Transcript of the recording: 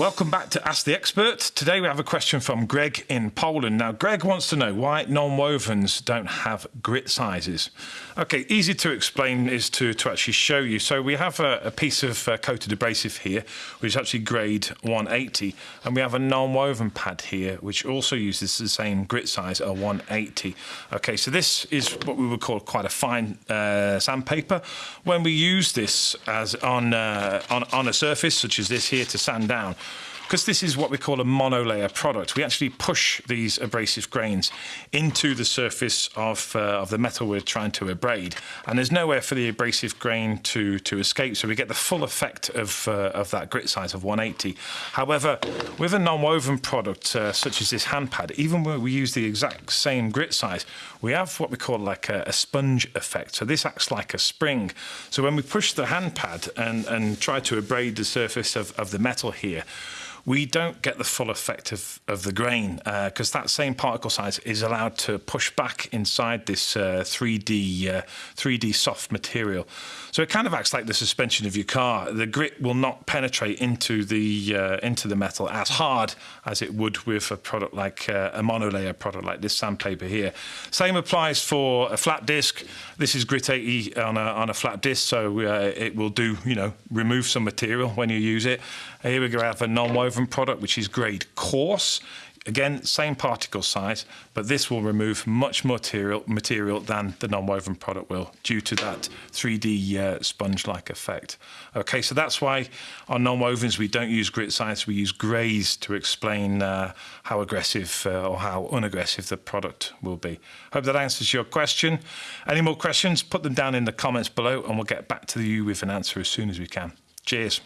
Welcome back to Ask the Expert. Today we have a question from Greg in Poland. Now, Greg wants to know why non-wovens don't have grit sizes. Okay, easy to explain is to, to actually show you. So we have a, a piece of uh, coated abrasive here, which is actually grade 180, and we have a non-woven pad here, which also uses the same grit size, a 180. Okay, so this is what we would call quite a fine uh, sandpaper. When we use this as on, uh, on, on a surface, such as this here, to sand down, because this is what we call a monolayer product. We actually push these abrasive grains into the surface of, uh, of the metal we're trying to abrade, and there's nowhere for the abrasive grain to, to escape, so we get the full effect of, uh, of that grit size of 180. However, with a non-woven product uh, such as this hand pad, even when we use the exact same grit size, we have what we call like a, a sponge effect. So this acts like a spring. So when we push the hand pad and, and try to abrade the surface of, of the metal here, we don't get the full effect of, of the grain because uh, that same particle size is allowed to push back inside this uh, 3D uh, 3D soft material. So it kind of acts like the suspension of your car. The grit will not penetrate into the uh, into the metal as hard as it would with a product like uh, a monolayer product like this sandpaper here. Same applies for a flat disc. This is grit 80 on a, on a flat disc, so uh, it will do you know remove some material when you use it. Here we go have a non-woven product which is grade coarse. Again, same particle size, but this will remove much more material, material than the non-woven product will due to that 3D uh, sponge-like effect. Okay, so that's why on non-wovens we don't use grit size, we use grades to explain uh, how aggressive uh, or how unaggressive the product will be. Hope that answers your question. Any more questions, put them down in the comments below and we'll get back to you with an answer as soon as we can. Cheers.